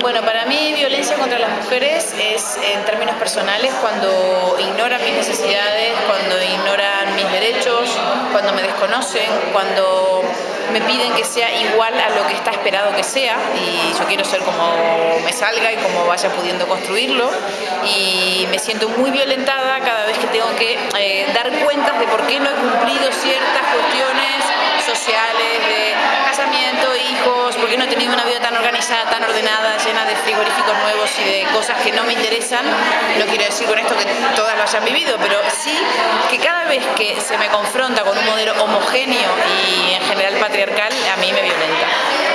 Bueno, para mí violencia contra las mujeres es en términos personales cuando ignoran mis necesidades, cuando ignoran mis derechos, cuando me desconocen, cuando me piden que sea igual a lo que está esperado que sea. Y yo quiero ser como me salga y como vaya pudiendo construirlo. Y me siento muy violentada cada vez que tengo que eh, dar cuentas de por qué no he cumplido ciertas no he tenido una vida tan organizada, tan ordenada, llena de frigoríficos nuevos y de cosas que no me interesan. No quiero decir con esto que todas lo hayan vivido, pero sí que cada vez que se me confronta con un modelo homogéneo y en general patriarcal, a mí me violenta.